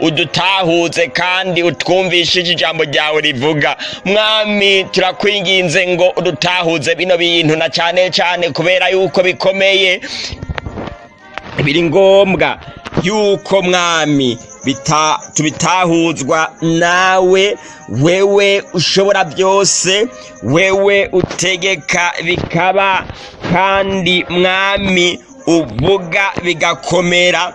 udutahuze kandi utwumvishije ijambo ryawe rivuga mwami turakwinginze ngo udutahuze bino bintu na cyane cyane kubera yuko bikomeye biri ngombwa yuko mwami tubitahuzwa nawe wewe ushobora byose wewe utegeka bikaba kandi mwami uvuga bigakomera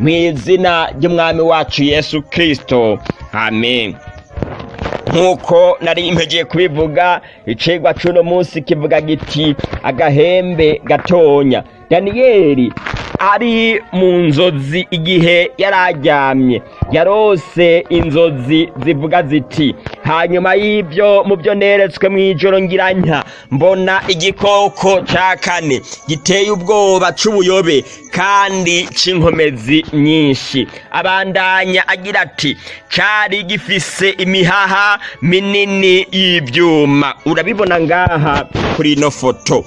mu izina ry'umwami wacu yesu kirisito amen nk'uko nari impegeye kubivuga icigwa c'uno munsi kivuga giti agahembe gatonya daniyeli ari mu nzozi igihe yari aryamye yarose inzozi zivuga ziti hanyuma y'ibyo mu byo neretswe mu ijoro ngiranya mbona igikoko cya kane giteye ubwoba cy'ubuyobe kandi cy'inkomezi nyinshi abandanya agira ati cyari gifise imihaha minini y'ibyuma urabibona ngaha kuri ino foto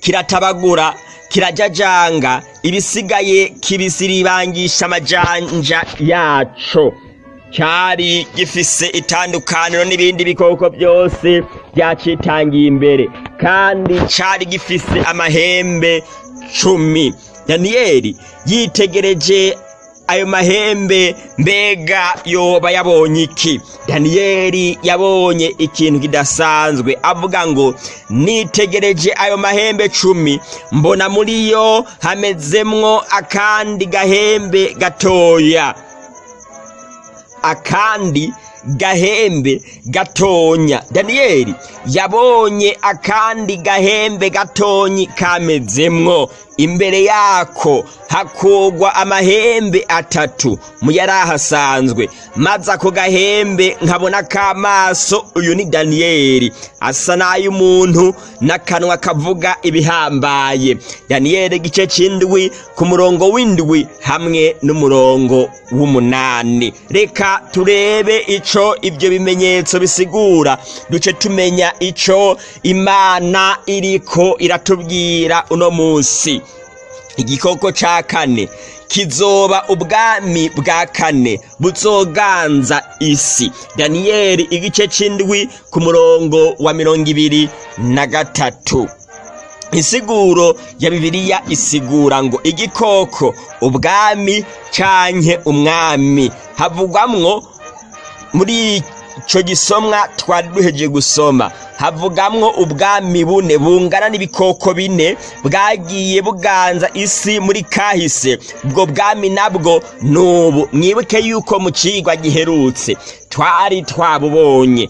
kiratabagura kirajajanga ibisigaye kibisiribangisha amajanja yaco cyari gifise itandukaniro n'ibindi bikoko byose byacitangiye imbere kandi cyari gifise amahembe cumi daniyeli yitegereje ayo mahembe mbega yoba yabonye iki daniyeli yabonye ikintu kidasanzwe avuga ngo nitegereje ayo mahembe cumi mbona muri yo hamezemwo akandi gahembe gatoya akandi gahembe gatonya daniyeli yabonye akandi gahembe gatonyi kamezemwo imbere yako hakogwa amahembe atatu mu yari ahasanzwe maze ako gahembe nkabona k'amaso uyu ni daniyeli asa n'ay'umuntu n'akanwa kavuga ibihambaye daniyeli igice cy'indwi ku murongo w'indwi hamwe n'umurongo w'umunani reka turebe icyo ntaco ibyo bimenyetso bisigura duce tumenya icyo imana iriko iratubwira uno munsi igikoko cya kane kizoba ubwami bwa kane buzoganza isi daniyeli igice c'indwi ku murongo wa mirongo ibiri na gatatu insiguro ya bibiliya isigura ngo igikoko ubwami canke umwami havugwamo muri icyo gisomwa twari duhejeje gusoma havugamo ubwami bune bungana n'ibikoko bine bwagiye buganza isi muri kahise ubwo bwami nabwo ni ubu mwibuke yuko mu kigwa giherutse twari twabubonye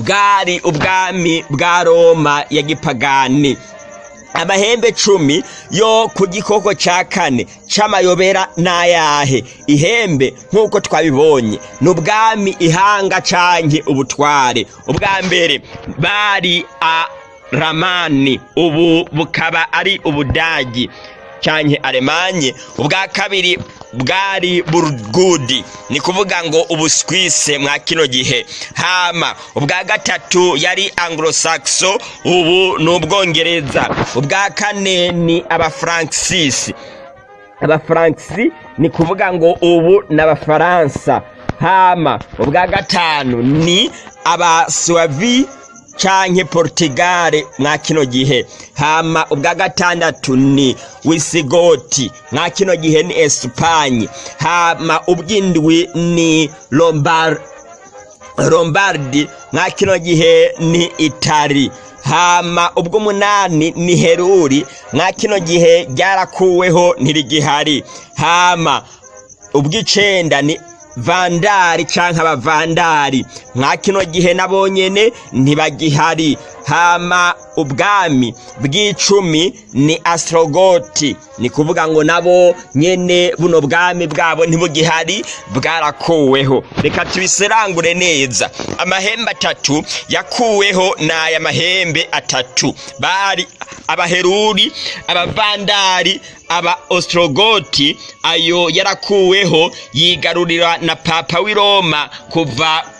bwari ubwami bwa roma ya gipagani amahembe cumi yo ku gikoko cya kane cy'amayobera n'ayahe ihembe nk'uko twabibonye ni ubwami ihanga canke ubutware ubwa mbere bari a ramani ubu bukaba ari ubudagi canke aremanye ubwa kabiri bwari burugudi ni kuvuga ngo ubuswise mwa kino gihe hama ubwa gatatu yari anglo ubu ni ubwongereza ubwa kane ni abafaransisi abafaransisi ni kuvuga ngo ubu ni abafaransa hama ubwa gatanu ni abasuwavi canke portigare mwa kino gihe hama ubwa gatandatu ni wisigoti mwa kino gihe ni espagne hama ubw'indwi ni lombard lombardi mwa kino gihe ni itari hama umunani ni heruri mwa kino gihe ryarakuweho ntirigihari hama ubw'icenda ni vandari cyangwa abavandari mwa kino gihe nabo nyene ntibagihari hama ubwami bw'icumi ni astrogoti ni kuvuga ngo nabo nyene buno bwami bwabo ntibugihari bwarakuweho reka tubiserangure neza amahembe atatu yakuweho n'aya mahembe atatu bari abaheruri abavandari aba ostrogoti ayo yarakuweho yigarurira na papa w'i roma kuva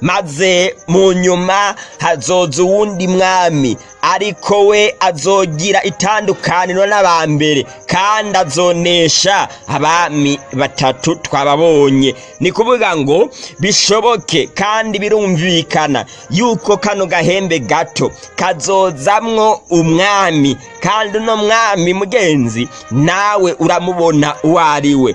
maze mu nyuma hazoza uwundi mwami ariko we azogira itandukaniro n'abambere kandi azonesha abami batatu twababonye ni kuvuga ngo bishoboke kandi birumvikana yuko kano gahembe gato kazozamwo umwami kandi uno mwami mugenzi nawe uramubona uwo ari we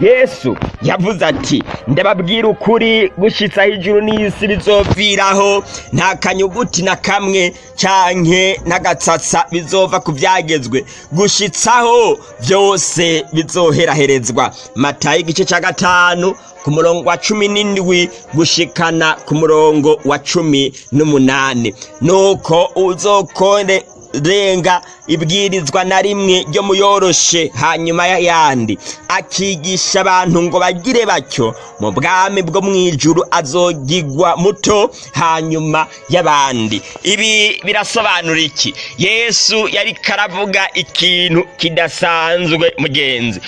yesu yavuze ati ndababwira ukuri gushyitsa hejuru n'isi bizoviraho nta kanyuguti na kamwe canke n'agatsatsa bizova ku byagezwe gushyitsaho byose bizoheraherezwa matayo igice cya gatanu ku murongo wa cumi n'indwi gushikana ku murongo wa cumi n'umunani nuko uzokore renga ibwirizwa na rimwe ryo muyoroshe hanyuma y'ayandi akigisha abantu ngo bagire batyo mu bwami bwo mu ijuru azogigwa muto hanyuma y'abandi ibi birasobanura iki yesu yari karavuga ikintu kidasanzwe mugenzi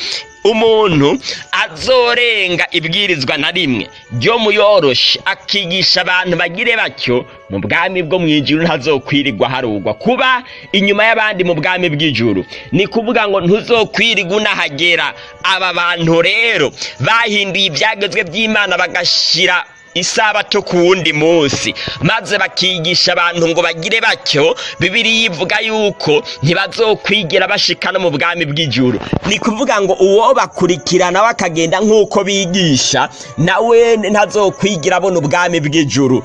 umuntu azorenga ibwirizwa na rimwe ryo muyoroshe akigisha abantu bagire batyo mu bwami bwo mu ijuru ntazokwirirwa harugwa kuba inyuma y'abandi mu bwami bw'ijuru ni kuvuga ngo ntuzokwirirwa unahagera aba bantu rero bahinduye ibyagezwe by'imana bagashyira isabato ku wundi munsi maze bakigisha abantu ngo bagire batyo bibiri ivuga yuko ntibazokwigira bashika no mu bwami bw'ijuru ni kuvuga ngo uwo bakurikirana we akagenda nk'uko bigisha nawe ntazokwigira abona ubwami bw'ijuru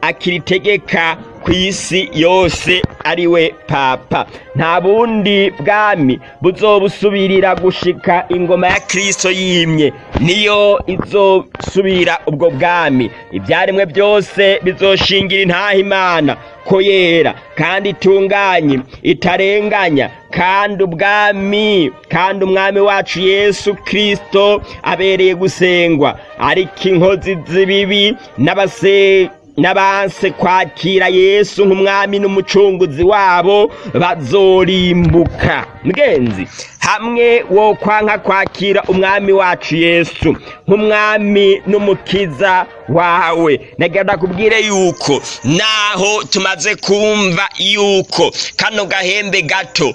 akiritegeka ku isi yose ari we papa nta bundi bwami buzobusubirira gushika ingoma ya kirisito yimye niyo izosubira ubwo bwami ibyaremwe byose bizoshingira intahimana ko yera kandi itunganye itarenganya kandi ubwami kandi umwami wacu yesu kirisito abereye gusengwa ariko inkozi z'ibibi n'abase n'abanse kwakira yesu nk'umwami n'umucunguzi wabo bazorimbuka mwenzi hamwe wo kwanka kwakira umwami wacu yesu nk'umwami n'umukiza wawe nagenda kubwire yuko naho tumaze kumva yuko kano gahembe gato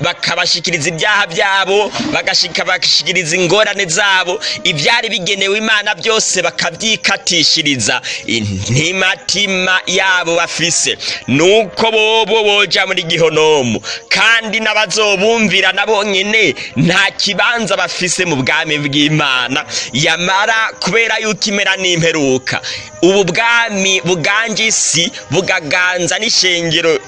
bakabashyikiriza ibyaha byabo bagashyikiriza ingorane zabo ibyari bigenewe imana byose bakabyikatishiriza intimatima yabo bafise nuko bobo boja muri gihonomu kandi n'abazobumvira nabo nyine nta kibanza bafise mu bwami y'imana yamara kubera yuko imera n'imperuka ubu bwami buganje isi bugaganza n'ishengero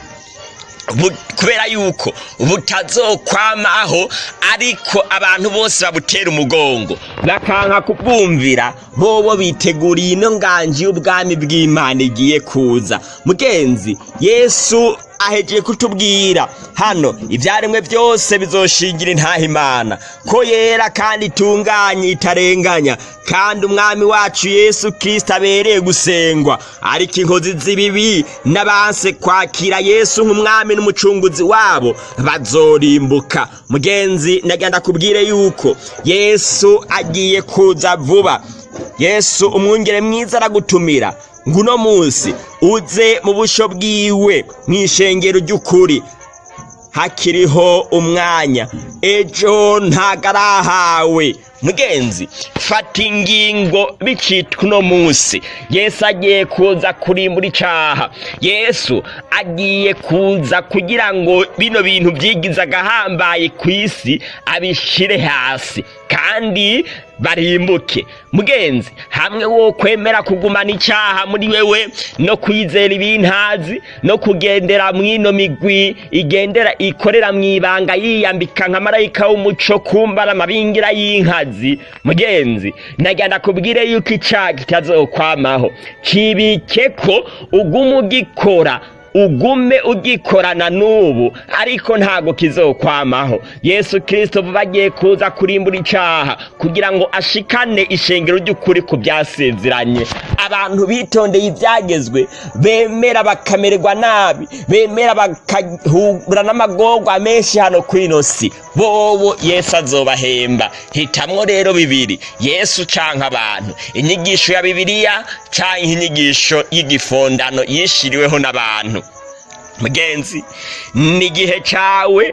kubera yuko butazokwamaho ariko abantu bose babutera umugongo bakanka kubwumvira bobo biteguriye ino nganji y'ubwami bw'imana igiye kuza mugenzi yesu ahegeye kutubwira hano ibyaremwe byose bizoshingira imana, ko yera kandi itunganye itarenganya kandi umwami wacu yesu kirisita abereye gusengwa ariko inkozi z'ibibi n'abanse kwakira yesu nk'umwami n'umucunguzi wabo bazorimbuka mugenzi nagenda kubwire yuko yesu agiye kuza vuba yesu umwungere mwiza aragutumira nguno munsi uze mu busho bwiwe mu ishengero ry'ukuri hakiriho umwanya ejo ntago arahawe mugenzi fata ingingo bicitwa uno munsi yesu agiye kuza kurimbura icaha yesu agiye kuza kugira ngo bino bintu byigiza agahambaye ku isi abishire hasi kandi barimbuke mugenzi hamwe wo kwemera kugumana icyaha muri wewe no kwizera ibintazi no kugendera mw'ino migwi igendera ikorera mu ibanga yiyambika nka marayika w'umuco kumbara amabingira y'inkazi mugenzi nagenda kubwire yuko icyaha kitazokwamaho kibike ko uguma ugikora ugume ugikorana n'ubu ariko ntago kizokwamaho yesu kirisito vuba agiye kuza kurimbura icyaha kugira ngo ashikane ishengero ry'ukuri ku byasezeranye abantu bitondeye ibyagezwe bemera bakamererwa nabi bemera bakahura n'amagorwa menshi hano ku ino si bobo yesu azobahemba hitamo rero bibiri yesu canka abantu inyigisho ya bibiliya canke inyigisho y'igifondano yishiriweho n'abantu mugenzi ni igihe cyawe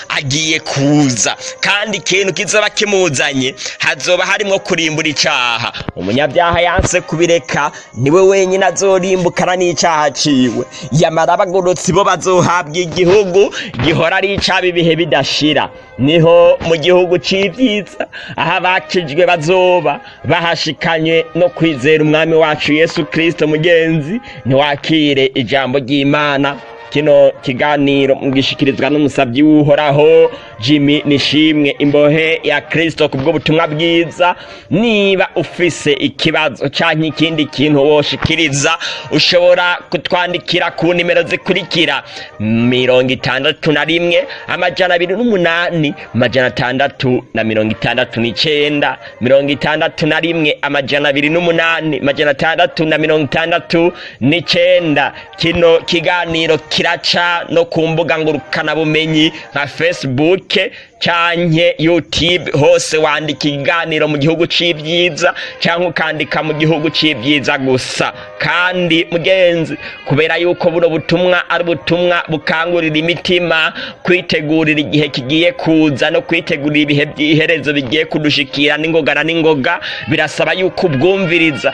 agiye kuza kandi ikintu kizaba kimuzanye hazoba harimo kurimbura icyaha. umunyabyaha yanse kubireka niwe wenyine azorimbukana n'icyaha aciwe yamara abagorotsi bo bazohabwa igihugu gihora ari icaba ibihe bidashira niho mu gihugu cy'ibyiza aho abakijwe bazoba bahashikanye no kwizera umwami wacu yesu kirisito mugenzi ntiwakire ijambo ry'imana kino kiganiro mbwishikirizwa n'umusabyi w'uhoraho jimmy nishimwe imbohe ya kirisito ku bw'ubutumwa bwiza niba ufise ikibazo cyangwa ikindi kintu woshikiriza ushobora kutwandikira ku nimero zikurikira mirongo itandatu na rimwe amajana abiri n'umunani amajana atandatu na mirongo itandatu n'icyenda mirongo itandatu na rimwe amajana abiri n'umunani amajana atandatu na mirongo itandatu n'icyenda kino kiganiro kiraca no ku mbuga ngurukanabumenyi nka fesibuke cyangwa yutube hose wandika inganiro mu gihugu cy'ibyiza cyangwa ukandika mu gihugu cy'ibyiza gusa kandi mugenzi kubera yuko buno butumwa ari ubutumwa bukangurira imitima kwitegurira igihe kigiye kuza no kwitegurira ibihe by'iherezo bigiye kudushikira n'ingoga na n'ingoga birasaba yuko ubwumviriza